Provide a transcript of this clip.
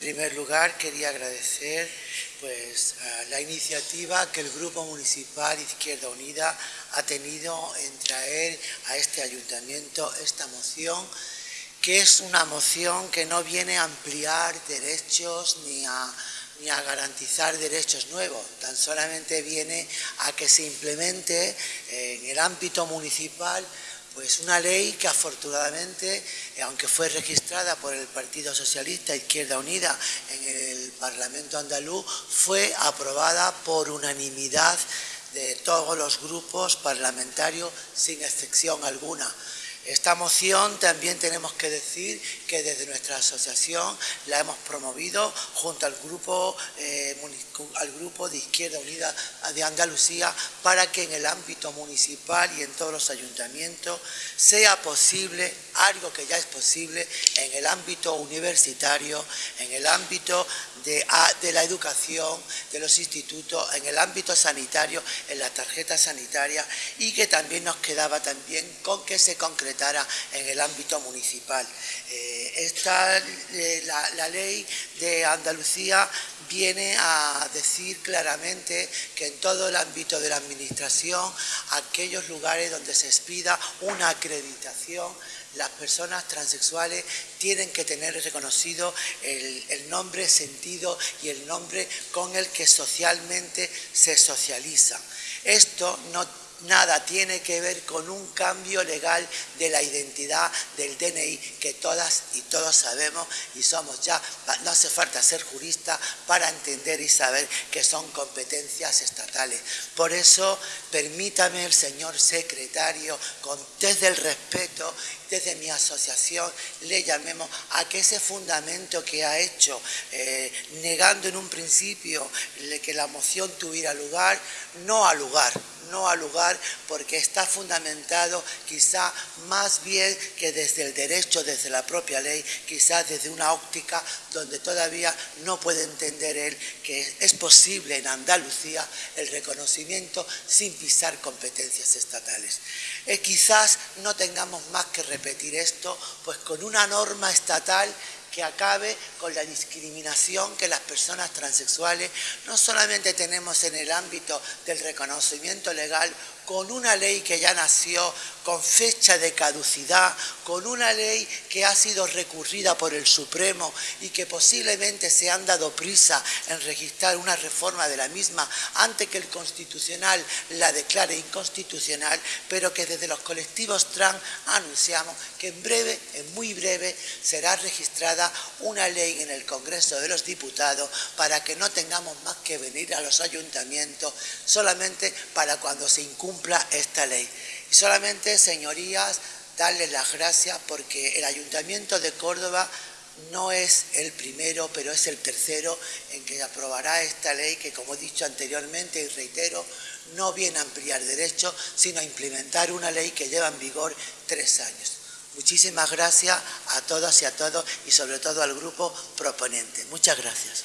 En primer lugar, quería agradecer pues, la iniciativa que el Grupo Municipal Izquierda Unida ha tenido en traer a este ayuntamiento esta moción, que es una moción que no viene a ampliar derechos ni a, ni a garantizar derechos nuevos, tan solamente viene a que se implemente en el ámbito municipal pues una ley que afortunadamente, eh, aunque fue registrada por el Partido Socialista Izquierda Unida en el Parlamento andaluz, fue aprobada por unanimidad de todos los grupos parlamentarios sin excepción alguna. Esta moción también tenemos que decir que desde nuestra asociación la hemos promovido junto al grupo, eh, al grupo de Izquierda Unida de Andalucía para que en el ámbito municipal y en todos los ayuntamientos sea posible algo que ya es posible en el ámbito universitario, en el ámbito de, de la educación, de los institutos, en el ámbito sanitario, en la tarjeta sanitaria y que también nos quedaba también con que se concrete en el ámbito municipal. Eh, esta, eh, la, ley de Andalucía viene a decir claramente que en todo el ámbito de la administración, aquellos lugares donde se expida una acreditación, las personas transexuales tienen que tener reconocido el, el, nombre, sentido y el nombre con el que socialmente se socializa. Esto no nada tiene que ver con un cambio legal de la identidad del DNI que todas y todos sabemos y somos ya, no hace falta ser jurista para entender y saber que son competencias estatales. Por eso, permítame el señor secretario, con, desde el respeto desde mi asociación le llamemos a que ese fundamento que ha hecho, eh, negando en un principio que la moción tuviera lugar, no ha lugar no ha lugar porque está fundamentado quizá más bien que desde el derecho, desde la propia ley, quizá desde una óptica donde todavía no puede entender él que es posible en Andalucía el reconocimiento sin pisar competencias estatales. Eh, quizás no tengamos más que repetir esto, pues con una norma estatal que acabe con la discriminación que las personas transexuales no solamente tenemos en el ámbito del reconocimiento legal con una ley que ya nació con fecha de caducidad, con una ley que ha sido recurrida por el Supremo y que posiblemente se han dado prisa en registrar una reforma de la misma antes que el Constitucional la declare inconstitucional, pero que desde los colectivos trans anunciamos que en breve, en muy breve, será registrada una en el Congreso de los Diputados para que no tengamos más que venir a los ayuntamientos solamente para cuando se incumpla esta ley. Y solamente, señorías, darles las gracias porque el Ayuntamiento de Córdoba no es el primero, pero es el tercero en que aprobará esta ley que, como he dicho anteriormente y reitero, no viene a ampliar derechos, sino a implementar una ley que lleva en vigor tres años. Muchísimas gracias a todas y a todos y sobre todo al grupo proponente. Muchas gracias.